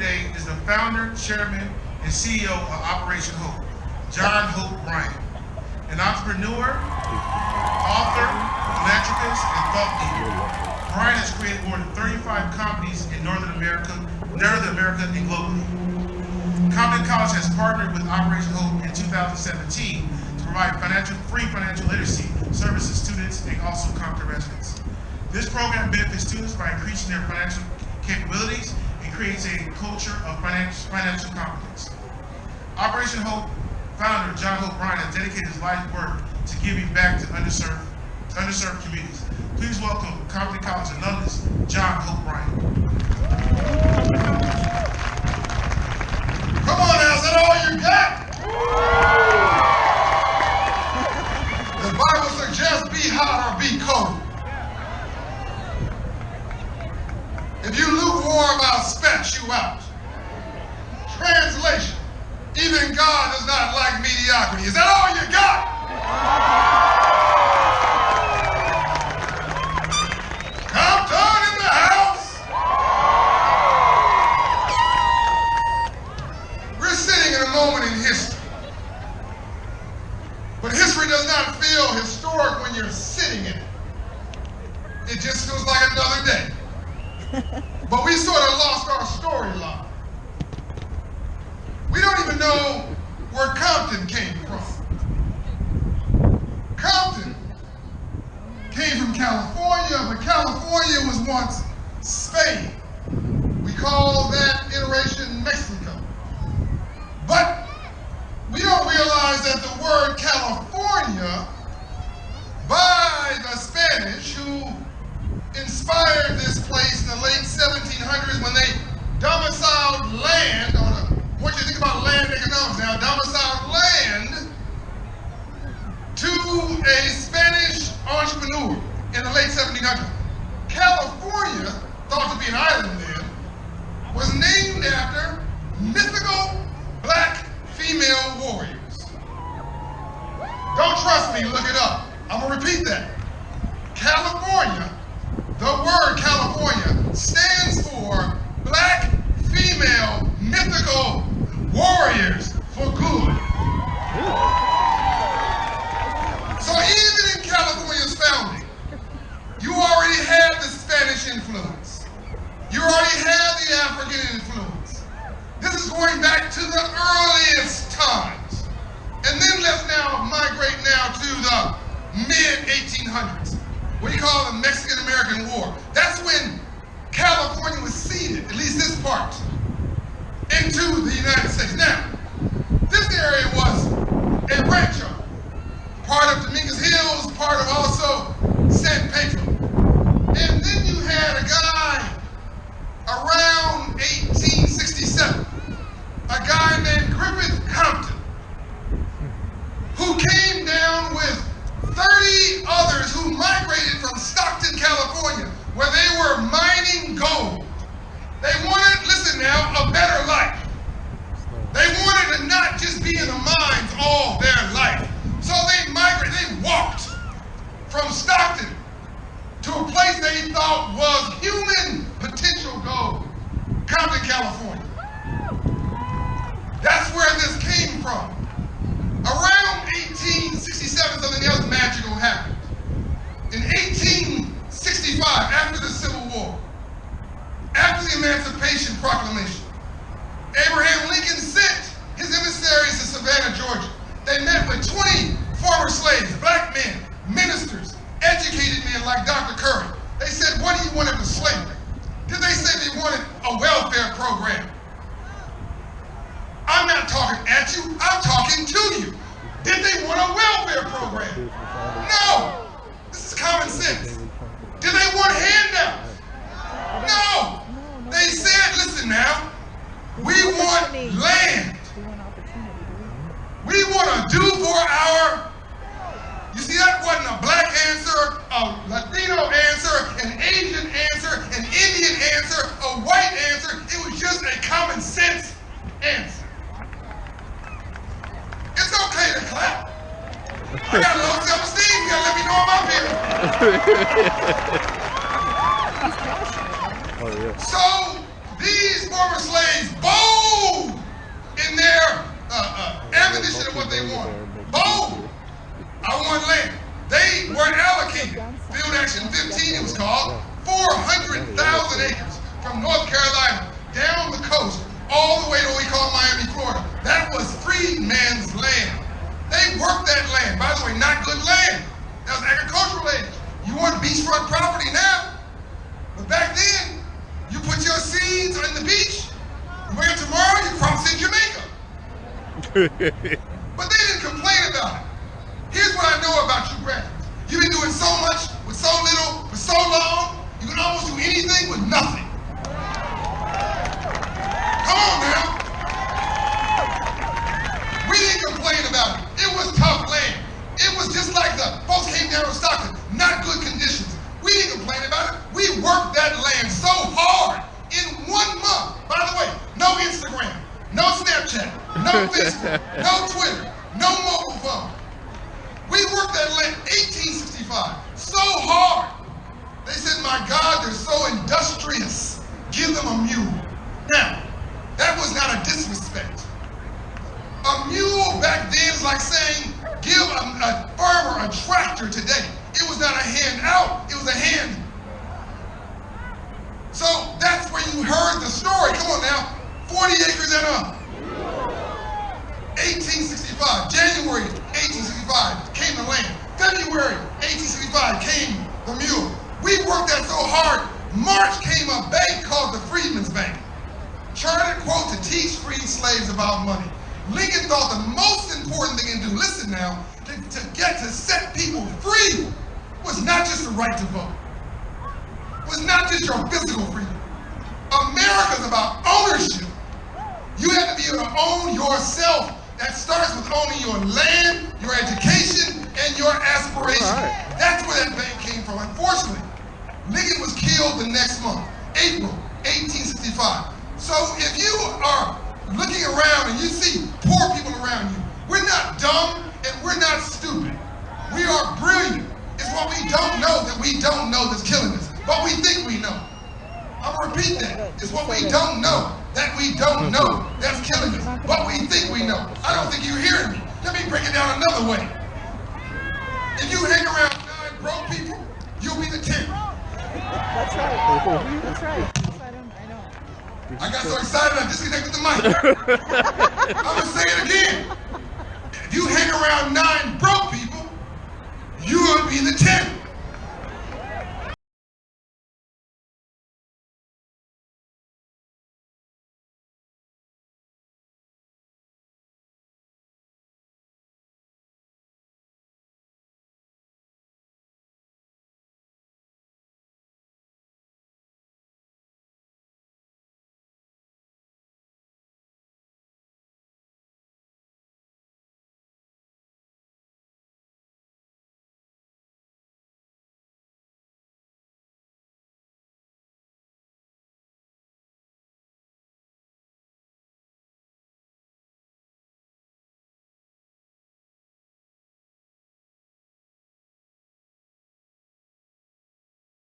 today is the founder, chairman, and CEO of Operation Hope, John Hope Bryant, an entrepreneur, author, philanthropist, and thought leader. Bryant has created more than 35 companies in Northern America, Northern America and globally. Compton College has partnered with Operation Hope in 2017 to provide financial, free financial literacy services to students and also Compton residents. This program benefits students by increasing their financial capabilities creates a culture of financial, competence. Operation Hope founder John Hope Bryant has dedicated his life work to giving back to underserved, underserved communities. Please welcome Compton College alumnus John Hope Bryant. Come on now, is that all you got? The Bible suggests be hot or be cold. If you lukewarm, spat you out. Translation, even God does not like mediocrity. Is that all you got? Compton in the house. We're sitting in a moment in history. But history does not feel historic when you're sitting in it. It just feels like another day. But we sort of lost our storyline. We don't even know where Compton came from. Compton came from California, but California was once Spain. We call that iteration Mexico. But we don't realize that the word California by the Spanish who inspired this place in the late 1700s when they domiciled land on a, I want you to think about land economics now, domiciled land to a Spanish entrepreneur in the late 1700s. California, thought to be an island then, was named after mythical black female warriors. Don't trust me, look it up. I'm gonna repeat that. California, the word California stands for black female mythical warriors for good. So even in California's founding, you already had the Spanish influence. You already had the African influence. This is going back to the earliest times. And then let's now migrate now to the mid-1800s. What do you call the Mexican-American War? That's when California was ceded, at least this part, into the United States. Now, this area was a rancho, part of Dominguez Hills, part of also San Pedro. And then you had a guy around 1867, a guy named Griffith Compton, who came down with 30 others who migrated from Stockton, California, where they were mining gold. They wanted, listen now, a better life. They wanted to not just be in the mines all their life. So they migrated, they walked from Stockton to a place they thought was human potential gold, Compton, California. That's where this came from. Around 1867, something else magical happened. In 1865, after the Civil War, after the Emancipation Proclamation, Abraham Lincoln sent his emissaries to Savannah, Georgia. They met with 20 former slaves, black men, ministers, educated men like Dr. Curry. They said, what do you want of the slavery? Did they say they wanted a welfare program? I'm not talking at you, I'm talking to you. Did they want a welfare program? No. This is common sense. Did they want handouts? No. They said, listen now, we want land. We want to do for our, you see, that wasn't a black answer, a Latino answer, an Asian answer, an Indian answer, a white answer. It was just a common sense answer. Oh, yeah. So these former slaves, bold in their uh, uh, ammunition of what they want. Bold. I want land. They were allocated, Field Action 15 it was called, 400,000 acres from North Carolina down the coast all the way to what we call Miami, Florida. That was free man's land. Worked that land. By the way, not good land. That was agricultural land. You want beachfront property now. But back then, you put your seeds on the beach. You wake up tomorrow, your crops in Jamaica. But they didn't complain about it. Here's what I know about you graduates. You've been doing so much with so little for so long, you can almost do anything with nothing. Come on now. We didn't complain about it. It was tough land. It was just like the folks came down from Stockton, not good conditions. We didn't complain about it. We worked that land so hard in one month. By the way, no Instagram, no Snapchat, no Facebook, no Twitter, no mobile phone. We worked that land 1865 so hard. They said, my God, they're so industrious. Give them a mule. Now, that was not a disrespect. A mule back then is like saying, give a, a farmer a tractor today. It was not a hand out, it was a hand. So that's where you heard the story. Come on now. 40 acres and up. 1865, January 1865 came the land. February 1865 came the mule. We worked that so hard. March came a bank called the Freedmen's Bank. Chartered quote to teach freed slaves about money. Lincoln thought the most important thing to do, listen now, to, to get to set people free was not just the right to vote. Was not just your physical freedom. America's about ownership. You have to be able to own yourself. That starts with owning your land, your education, and your aspiration. Right. That's where that bank came from. Unfortunately, Lincoln was killed the next month, April 1865. So if you are looking around and you see poor people around you, we're not dumb and we're not stupid. We are brilliant. It's what we don't know that we don't know that's killing us. What we think we know. I'm gonna repeat that. It's what we don't know that we don't mm-hmm. know that's killing us. What we think we know. I don't think you're hearing me. Let me break it down another way. If you hang around nine broke people, you'll be the tenth. That's right. That's right. Yes, I, don't, I know. I got so excited I disconnected the mic. I'm gonna say it again. If you hang around nine broke people,